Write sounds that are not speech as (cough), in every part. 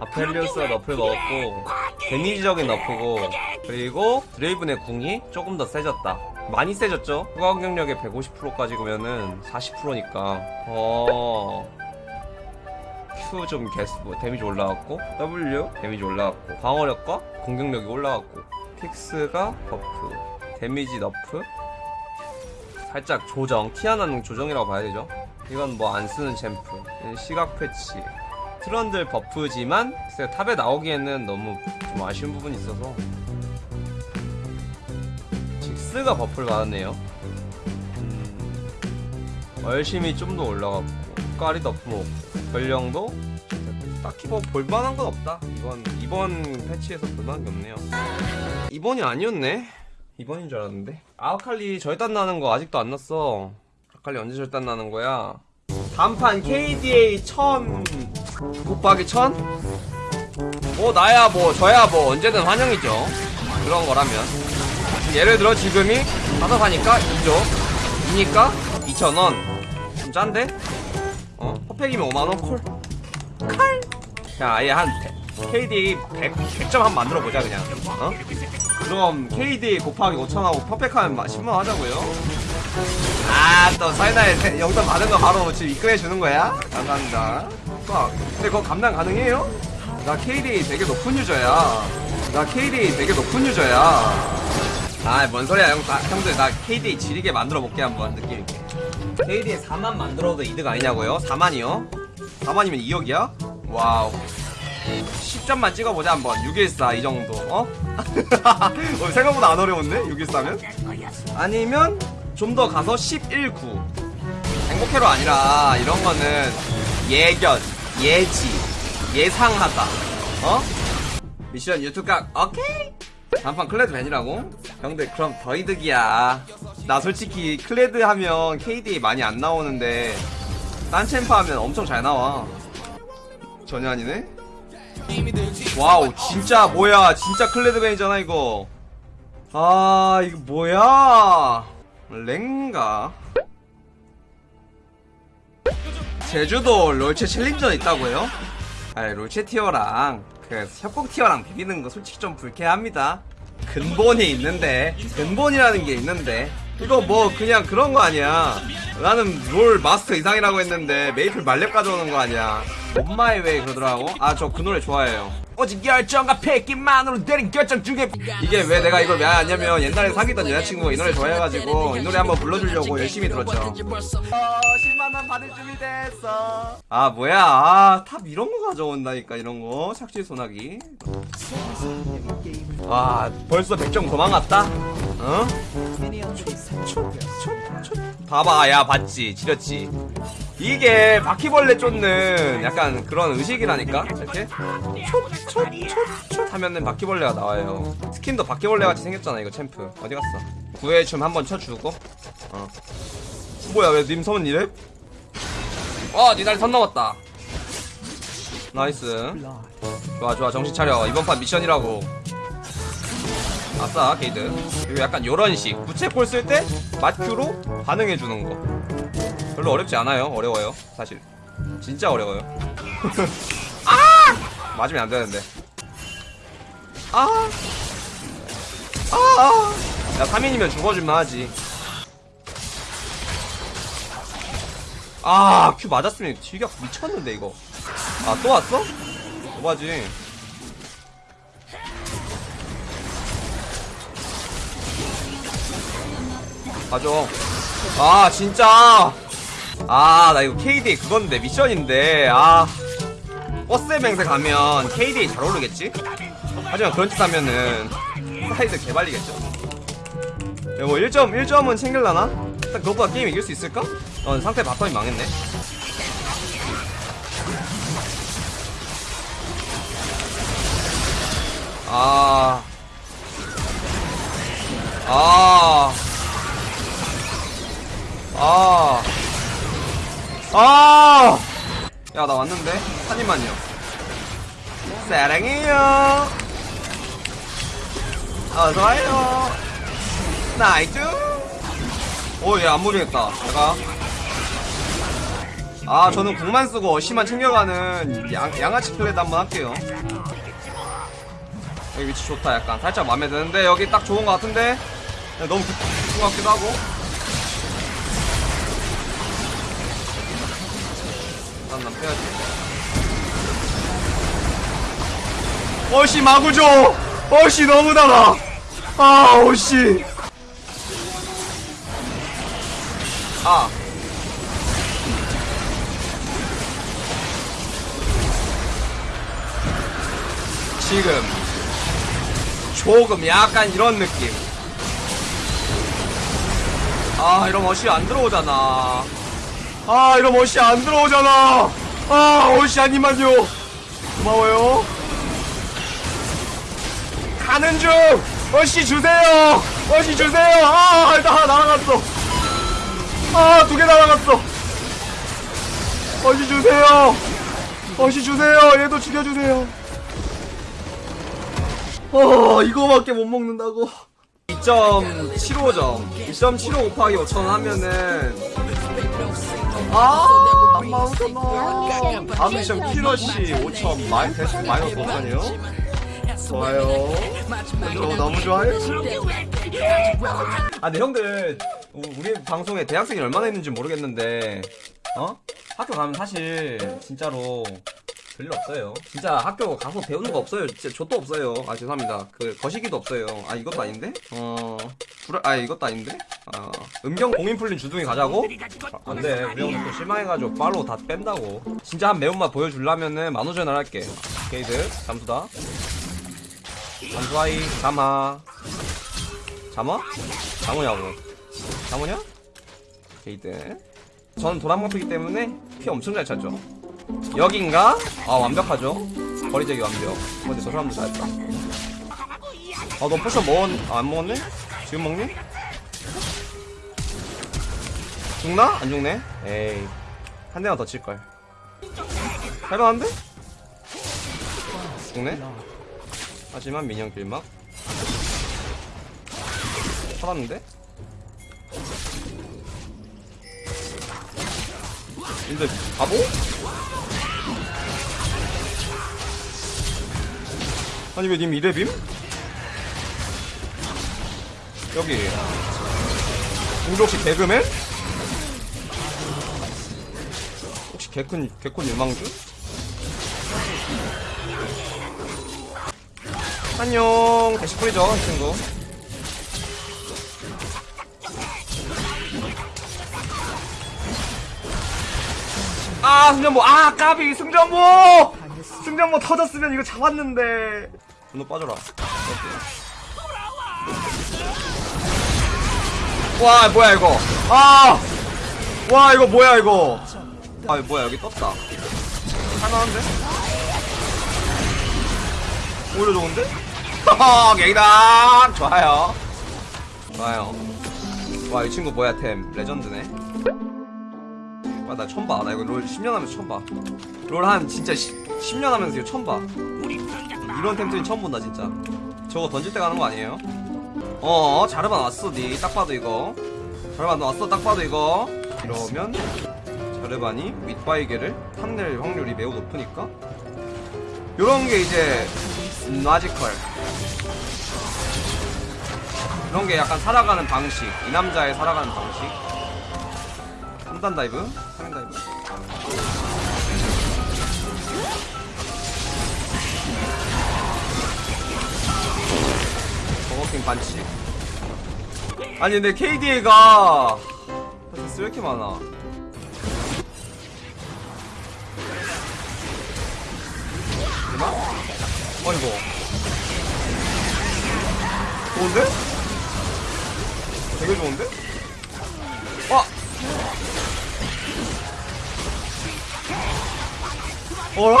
아펠리우스가 nerf를 먹었고 데미지적인 nerf고 그리고 드레이븐의 궁이 조금 더 세졌다. 많이 세졌죠? 후가 공격력의 150%까지 보면은 40%니까. 어... Q 좀 개스 뭐 데미지 올라갔고 W 데미지 올라갔고 방어력과 공격력이 올라갔고 픽스가 buff 데미지 nerf. 살짝 조정 티아나는 조정이라고 봐야 되죠? 이건 뭐 안 쓰는 champ. 시각 패치 트런들 buff지만 글쎄 top에 나오기에는 너무 좀 아쉬운 부분이 있어서 직스가 buff를 받았네요. 음, 열심히 좀 더 올라갔고 까리 먹고 전령도 딱히 뭐 볼만한 건 없다. 이번 이번 패치에서 볼만한 게 없네요. 이번이 아니었네. 이번인 줄 알았는데. 아칼리 절단 나는 거 아직도 안 났어. 아칼리 언제 절단 나는 거야? 단판 KDA 1000 곱하기 1000? 뭐 나야 뭐 저야 뭐 언제든 환영이죠 그런 거라면 예를 들어 지금이 사서 사니까 2죠 2니까 2,000원 좀 짠데? 어? 퍼펙이면 5만원 콜 칼! 자 아예 한 KDA 100, 100점 한번 만들어보자 그냥 어? 그럼 KD 곱하기 5천하고 퍼펙하면 10만원 하자고요 아또 사이다에 세- 영상 받은 거 바로 지금 입금해 주는 거야? 감사합니다 와, 근데 그거 감당 가능해요? 나 KD 되게 높은 유저야 나 KD 되게 높은 유저야 아 뭔 소리야 형, 나, 형들 나 KD 지리게 만들어 볼게 한번 느낌 있게 KD에 4만 만들어도 이득 아니냐고요? 4만이요? 4만이면 2억이야? wow 10점만 찍어보자 한번 614 이 정도 어? (laughs) 어, 생각보다 안 어려운데 614면? 아니면 좀 더 가서 119 행복해로 아니라 이런 거는 예견 예지 예상하다. 어? 미션 유튜브 각 오케이! 단판 클레드 ban이라고? 형들 그럼 더 이득이야. 나 솔직히 클레드 하면 KD 많이 안 나오는데 딴 champ 하면 엄청 잘 나와. 전혀 아니네? Wow 진짜 뭐야. 진짜 클레드 ban이잖아 이거. 아 이거 뭐야? 랭가 제주도 롤체 challenger 있다고요? 아니 롤체 tier랑 그 협곡 tier랑 비비는 거 솔직히 좀 불쾌합니다 근본이 있는데 근본이라는 게 있는데 이거 뭐 그냥 그런 거 아니야. 나는 롤 마스터 이상이라고 했는데 메이플 만렙 가져오는 거 아니야. 엄마의 왜 그러더라고? 아 저 그 노래 좋아해요. 오직 열정과 패기만으로 내린 결정 중에 이게 왜 내가 이걸 왜 하냐면 옛날에 사귀던 여자친구가 이 노래 좋아해가지고 이 노래 한번 불러주려고 열심히 들었죠. 어 10만원 받을 준비 됐어. 아 뭐야. 아 top 이런 거 가져온다니까 이런 거. 착취 소나기. 와 벌써 100점 도망갔다 어? 봐봐 야 봤지? 지렸지? 이게 바퀴벌레 쫓는 약간 그런 의식이라니까? 이렇게? 촛촛촛촛 하면은 바퀴벌레가 나와요. skin도 바퀴벌레 같이 생겼잖아 이거 champ. 어디 갔어? 구애 춤 한번 쳐주고. 어. 뭐야 왜 님 서은 이래? 어 니달리 선 넘었다. nice. 좋아 좋아. 정신 차려. 이번 판 미션이라고 아싸 게이드. 그리고 약간 요런식. 부채꼴 쓸때 맞Q로 반응해주는 거. 별로 어렵지 않아요. 어려워요 사실. 진짜 어려워요. (laughs) 아! 맞으면 안 되는데. 아! 아, 야 3인이면 죽어줄만 하지. 아 Q 맞았으면 튀격 미쳤는데 이거. 아 또 왔어? 뭐하지 가져 아 진짜 아 나 이거 KD 그건데 미션인데 아 버스 맹세 가면 KD 잘 오르겠지? 하지만 그런 짓 하면은 사이드 개발리겠죠 야, 뭐 1점 1점은 챙길라나? 일단 그것보다 게임 이길 수 있을까? 어 상태 bottom이 망했네 아 아. 아. 아. 야, 나 왔는데? 한 입만요. 사랑해요. 어서와요. Nice. 오, 얘 안 무리겠다. 내가. 아 저는 궁만 쓰고 어시만 챙겨가는 양, 양아치 플레이 한번 할게요 여기 위치 좋다 약간 살짝 마음에 드는데 여기 딱 좋은 것 같은데 너무 깊은 것 같기도 하고 일단 난 빼야지. 어시 마구조 어시 너무 달아. 아 어시 아. 지금 조금 약간 이런 느낌. 아 이런 멋이 안 들어오잖아 아 이런 멋이 안 들어오잖아. 아 멋이 아니만요. 고마워요. 가는 중! 멋이 주세요! 멋이 주세요! 아 일단 날아갔어. 아 두 개 날아갔어. 멋이 주세요. 멋이 주세요. 얘도 죽여주세요. 어 이거밖에 못 먹는다고. 2.75점 2.75 곱하기 5천원 하면은 아 35,000원 다음 미션 키러시 5천 마이, 대신 마이너스 5천이요 좋아요 저 너무 좋아요 아 근데 형들 우- 우리 방송에 대학생이 얼마나 있는지 모르겠는데 어? 학교 가면 사실 진짜로 별일 없어요. 진짜 학교 가서 배우는 거 없어요. 진짜 좆도 없어요. 아 죄송합니다. 그 거시기도 없어요. 아 이것도 아닌데? 어 불, 아 이것도 아닌데? 아 음경 공인 풀린 주둥이 가자고? 아, 안돼. 우리 형들 또 실망해가지고 팔로우 다 뺀다고. 진짜 한 매운맛 보여주려면은 만호전을 할게. 게이드 잠수다. 잠수하이 잠하. 잠어? 잠오냐고. 잠오냐? 게이드. 저는 도란방패기 때문에 피 엄청 잘 차죠. 여긴가? 아 완벽하죠 거리제기 완벽 근데 저 사람도 잘했다 아 너 potion 먹었.. 아, 안 먹었네? 지금 먹니? 죽나? 안 죽네? 에이 한 대만 더 칠걸 할만한데? 죽네? 하지만 민영 길막 살았는데? 근데 바보? 아니 왜 님 이래 빔? 여기. 우리 혹시 개그맨? 혹시 개콘 개콘 유망주? 안녕. 다시 뿌리죠 이 친구. 아 승전보. 아 까비. 승전보! 승전보 터졌으면 이거 잡았는데. 분노 빠져라 와 뭐야 이거? 아 와 이거 뭐야 이거? 아 뭐야 여기 떴다. 할만한데? 오히려 좋은데? 하하 갱당 좋아요. 좋아요. 와 이 친구 뭐야 템? 레전드네. 와, 나 처음 봐. 나 이거 롤 10년 하면서 처음 봐. 롤 한 진짜 10, 10년 하면서 이거 처음 봐. 이런 템트는 처음 본다, 진짜. 저거 던질 때 가는 거 아니에요? 어, 자르반 나왔어, 니. 딱 봐도 이거. 자르반 나왔어, 딱 봐도 이거. 이러면, 자르반이 윗바위게를 탐낼 확률이 매우 높으니까. 요런 게 이제, magical. 이런 게 약간 살아가는 방식. 이 남자의 살아가는 방식. 3단 dive, 3단 dive. 버거킹 반치. 아니 근데 KDA가 패스 왜 이렇게 많아? 되나? 어이구. 좋은데? 되게 좋은데? 와! 어라?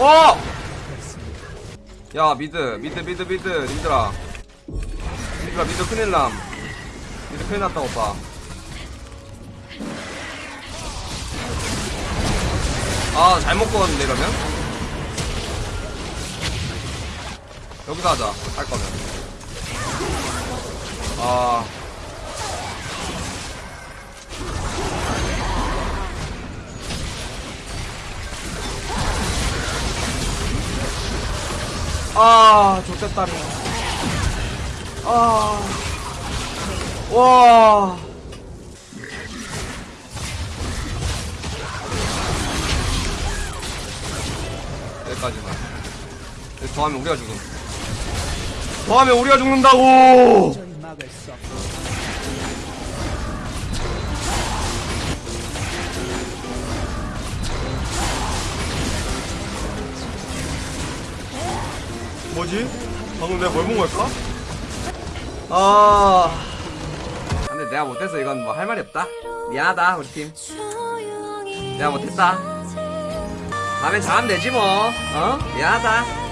어! 야 mid mid mid mid 님들아. 님들아 mid 큰일남. mid 큰일 났다 오빠. 아 잘못 구웠는데 이러면? 여기서 하자 할 거면. 아 아, 좋겠다리. 아, 와. 여기까지만. 여기 더하면 우리가 죽음. 더하면 우리가 죽는다고! 뭐지? 방금 내가 뭘 본 걸까? 아. 근데 내가 못해서 이건 뭐 할 말이 없다. 미안하다, 우리 팀. 내가 못했다. 다음엔 잘하면 되지 뭐. 어? 미안하다.